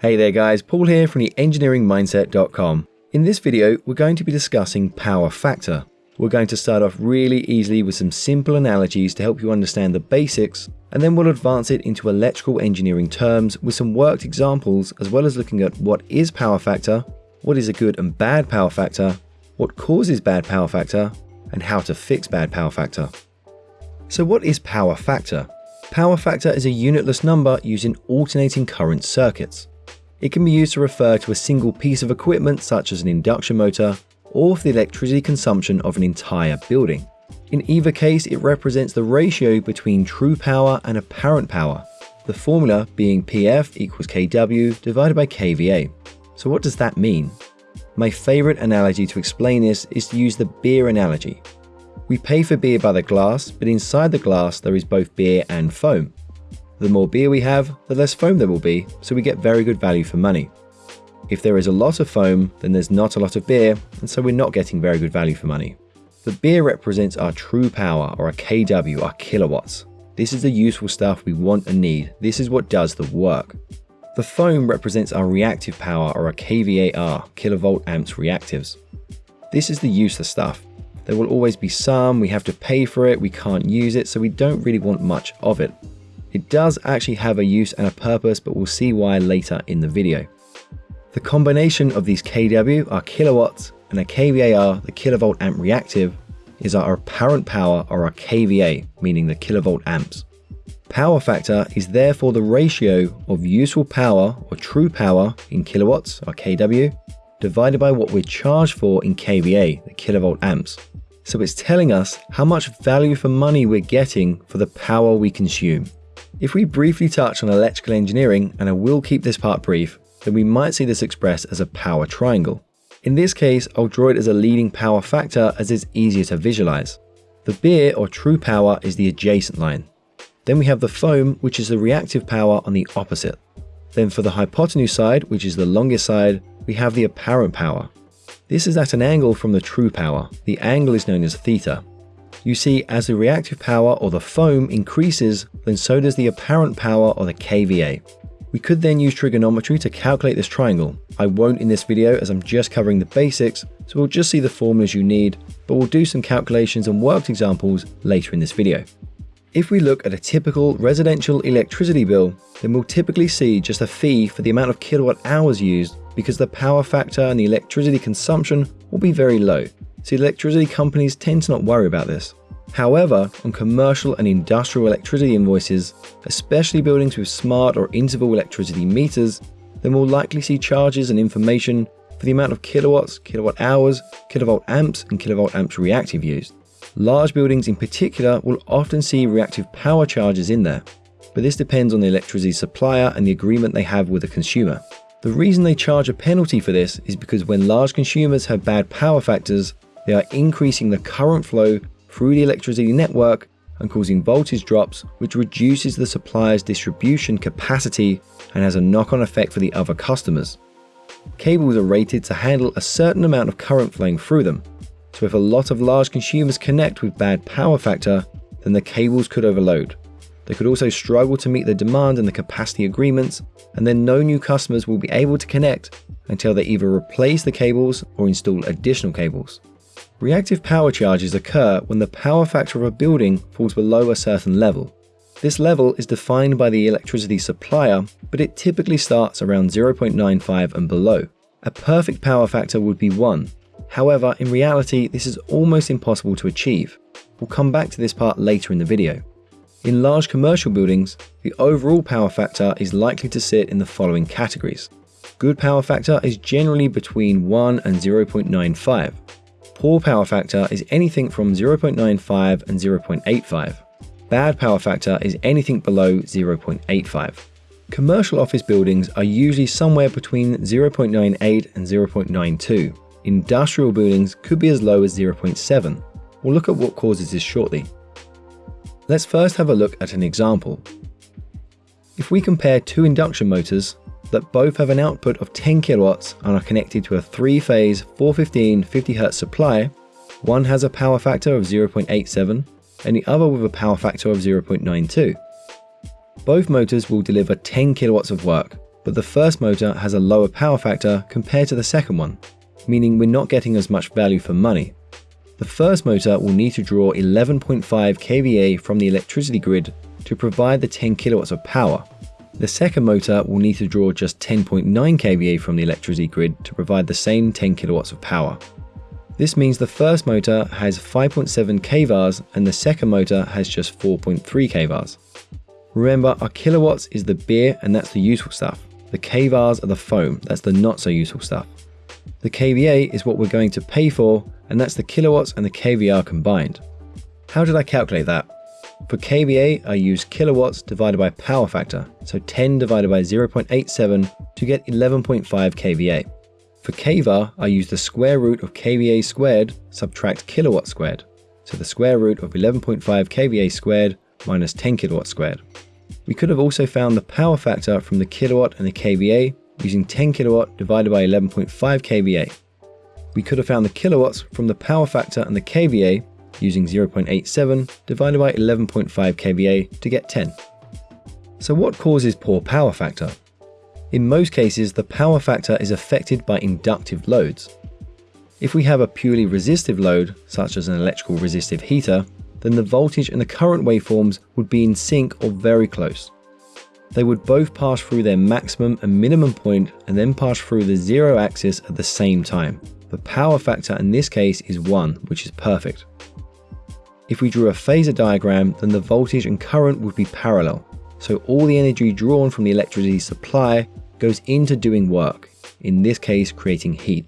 Hey there guys, Paul here from the engineeringmindset.com. In this video, we're going to be discussing power factor. We're going to start off really easily with some simple analogies to help you understand the basics, and then we'll advance it into electrical engineering terms with some worked examples as well as looking at what is power factor, what is a good and bad power factor, what causes bad power factor, and how to fix bad power factor. So what is power factor? Power factor is a unitless number used in alternating current circuits. It can be used to refer to a single piece of equipment such as an induction motor or for the electricity consumption of an entire building. In either case, it represents the ratio between true power and apparent power, the formula being PF equals kW divided by kVA. So what does that mean? My favourite analogy to explain this is to use the beer analogy. We pay for beer by the glass, but inside the glass there is both beer and foam. The more beer we have, the less foam there will be, so we get very good value for money. If there is a lot of foam, then there's not a lot of beer, and so we're not getting very good value for money. The beer represents our true power, or our kW, our kilowatts. This is the useful stuff we want and need. This is what does the work. The foam represents our reactive power, or our kVAR, kilovolt amps reactives. This is the useless stuff. There will always be some, we have to pay for it, we can't use it, so we don't really want much of it. It does actually have a use and a purpose, but we'll see why later in the video. The combination of these kW, our kilowatts, and a kVAR, the kilovolt amp reactive, is our apparent power or our kVA, meaning the kilovolt amps. Power factor is therefore the ratio of useful power or true power in kilowatts or kW divided by what we're charged for in kVA, the kilovolt amps. So it's telling us how much value for money we're getting for the power we consume. If we briefly touch on electrical engineering, and I will keep this part brief, then we might see this expressed as a power triangle. In this case, I'll draw it as a leading power factor as it's easier to visualize. The beer or true power is the adjacent line. Then we have the foam, which is the reactive power on the opposite. Then for the hypotenuse side, which is the longest side, we have the apparent power. This is at an angle from the true power. The angle is known as theta. You see, as the reactive power or the foam increases, then so does the apparent power or the kVA. We could then use trigonometry to calculate this triangle. I won't in this video as I'm just covering the basics, so we'll just see the formulas you need, but we'll do some calculations and worked examples later in this video. If we look at a typical residential electricity bill, then we'll typically see just a fee for the amount of kilowatt hours used because the power factor and the electricity consumption will be very low, so electricity companies tend to not worry about this. However, on commercial and industrial electricity invoices, especially buildings with smart or interval electricity meters, then we'll likely see charges and information for the amount of kilowatts, kilowatt hours, kilovolt amps, and kilovolt amps reactive used. Large buildings in particular will often see reactive power charges in there, but this depends on the electricity supplier and the agreement they have with the consumer. The reason they charge a penalty for this is because when large consumers have bad power factors, they are increasing the current flow through the electricity network and causing voltage drops, which reduces the supplier's distribution capacity and has a knock-on effect for the other customers. Cables are rated to handle a certain amount of current flowing through them, so if a lot of large consumers connect with bad power factor, then the cables could overload. They could also struggle to meet the demand and the capacity agreements, and then no new customers will be able to connect until they either replace the cables or install additional cables. Reactive power charges occur when the power factor of a building falls below a certain level. This level is defined by the electricity supplier, but it typically starts around 0.95 and below. A perfect power factor would be 1. However, in reality, this is almost impossible to achieve. We'll come back to this part later in the video. In large commercial buildings, the overall power factor is likely to sit in the following categories. Good power factor is generally between 1 and 0.95. Poor power factor is anything from 0.95 and 0.85. Bad power factor is anything below 0.85. Commercial office buildings are usually somewhere between 0.98 and 0.92. Industrial buildings could be as low as 0.7. We'll look at what causes this shortly. Let's first have a look at an example. If we compare two induction motors, that both have an output of 10 kilowatts and are connected to a three-phase 415 50Hz supply, one has a power factor of 0.87 and the other with a power factor of 0.92. Both motors will deliver 10 kilowatts of work, but the first motor has a lower power factor compared to the second one, meaning we're not getting as much value for money. The first motor will need to draw 11.5 kVA from the electricity grid to provide the 10 kilowatts of power. The second motor will need to draw just 10.9 kVA from the electricity grid to provide the same 10 kilowatts of power. This means the first motor has 5.7 kVArs and the second motor has just 4.3 kVArs. Remember, our kilowatts is the beer and that's the useful stuff. The kVArs are the foam, that's the not so useful stuff. The kVA is what we're going to pay for and that's the kilowatts and the kVAr combined. How did I calculate that? For kVA, I use kilowatts divided by power factor, so 10 divided by 0.87 to get 11.5 kVA. For kVAR, I use the square root of kVA squared subtract kilowatt squared, so the square root of 11.5 kVA squared minus 10 kilowatt squared. We could have also found the power factor from the kilowatt and the kVA using 10 kilowatt divided by 11.5 kVA. We could have found the kilowatts from the power factor and the kVA using 0.87 divided by 11.5 kVA to get 10. So what causes poor power factor? In most cases, the power factor is affected by inductive loads. If we have a purely resistive load, such as an electrical resistive heater, then the voltage and the current waveforms would be in sync or very close. They would both pass through their maximum and minimum point and then pass through the zero axis at the same time. The power factor in this case is 1, which is perfect. If we drew a phasor diagram, then the voltage and current would be parallel, so all the energy drawn from the electricity supply goes into doing work, in this case creating heat.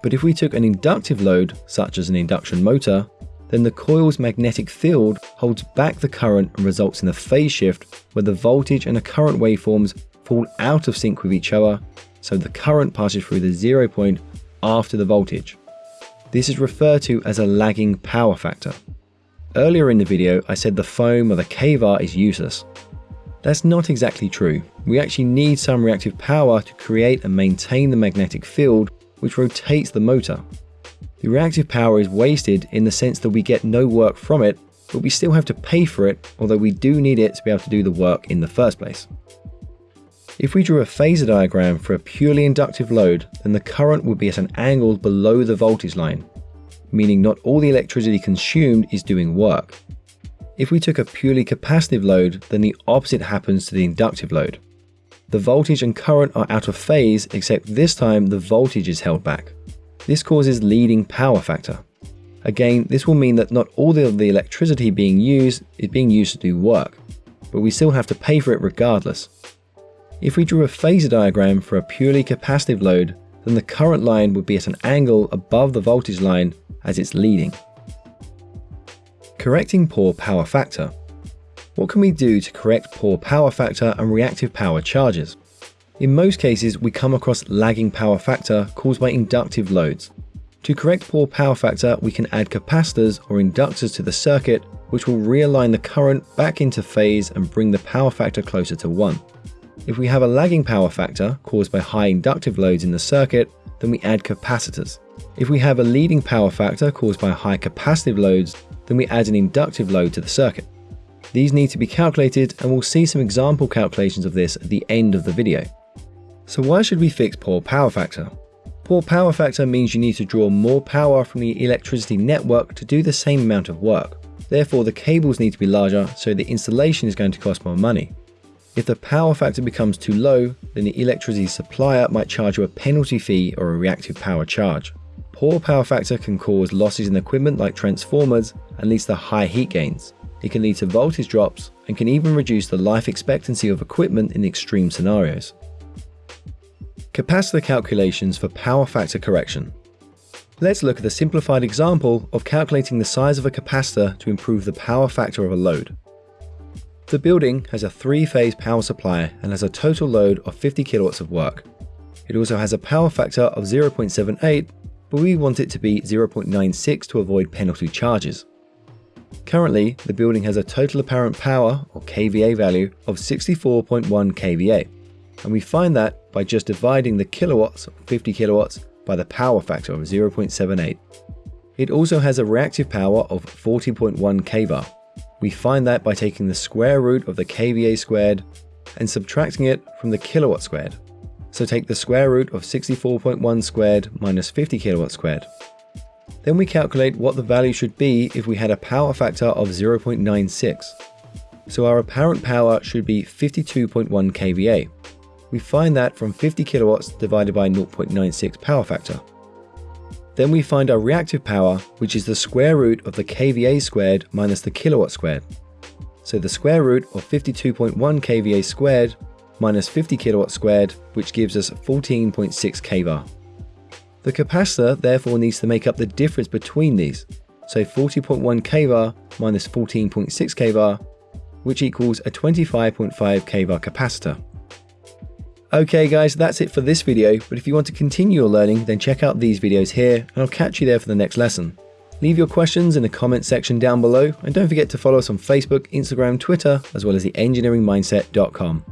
But if we took an inductive load, such as an induction motor, then the coil's magnetic field holds back the current and results in a phase shift where the voltage and the current waveforms fall out of sync with each other, so the current passes through the zero point after the voltage. This is referred to as a lagging power factor. Earlier in the video, I said the foam or the kVAR is useless. That's not exactly true. We actually need some reactive power to create and maintain the magnetic field which rotates the motor. The reactive power is wasted in the sense that we get no work from it, but we still have to pay for it, although we do need it to be able to do the work in the first place. If we drew a phasor diagram for a purely inductive load, then the current would be at an angle below the voltage line, meaning not all the electricity consumed is doing work. If we took a purely capacitive load, then the opposite happens to the inductive load. The voltage and current are out of phase, except this time the voltage is held back. This causes leading power factor. Again, this will mean that not all of the electricity being used is being used to do work, but we still have to pay for it regardless. If we drew a phasor diagram for a purely capacitive load, then the current line would be at an angle above the voltage line as it's leading. Correcting poor power factor. What can we do to correct poor power factor and reactive power charges? In most cases, we come across lagging power factor caused by inductive loads. To correct poor power factor, we can add capacitors or inductors to the circuit, which will realign the current back into phase and bring the power factor closer to 1. If we have a lagging power factor caused by high inductive loads in the circuit, then we add capacitors. If we have a leading power factor caused by high capacitive loads, then we add an inductive load to the circuit. These need to be calculated and we'll see some example calculations of this at the end of the video. So why should we fix poor power factor? Poor power factor means you need to draw more power from the electricity network to do the same amount of work. Therefore the cables need to be larger so the installation is going to cost more money. If the power factor becomes too low, then the electricity supplier might charge you a penalty fee or a reactive power charge. Poor power factor can cause losses in equipment like transformers and leads to high heat gains. It can lead to voltage drops and can even reduce the life expectancy of equipment in extreme scenarios. Capacitor calculations for power factor correction. Let's look at a simplified example of calculating the size of a capacitor to improve the power factor of a load. The building has a three-phase power supply and has a total load of 50 kilowatts of work. It also has a power factor of 0.78, but we want it to be 0.96 to avoid penalty charges. Currently, the building has a total apparent power, or kVA value, of 64.1 kVA, and we find that by just dividing the kilowatts, 50 kilowatts, by the power factor of 0.78. It also has a reactive power of 40.1 kVAR, we find that by taking the square root of the kVA squared and subtracting it from the kilowatt squared. So take the square root of 64.1 squared minus 50 kilowatt squared. Then we calculate what the value should be if we had a power factor of 0.96. So our apparent power should be 52.1 kVA. We find that from 50 kilowatts divided by 0.96 power factor. Then we find our reactive power, which is the square root of the kVA squared minus the kilowatt squared. So the square root of 52.1 kVA squared minus 50 kilowatt squared, which gives us 14.6 kVAR. The capacitor therefore needs to make up the difference between these, so 40.1 kVAR minus 14.6 kVAR, which equals a 25.5 kVAR capacitor. Okay guys, that's it for this video, but if you want to continue your learning, then check out these videos here, and I'll catch you there for the next lesson. Leave your questions in the comment section down below, and don't forget to follow us on Facebook, Instagram, Twitter, as well as the engineeringmindset.com.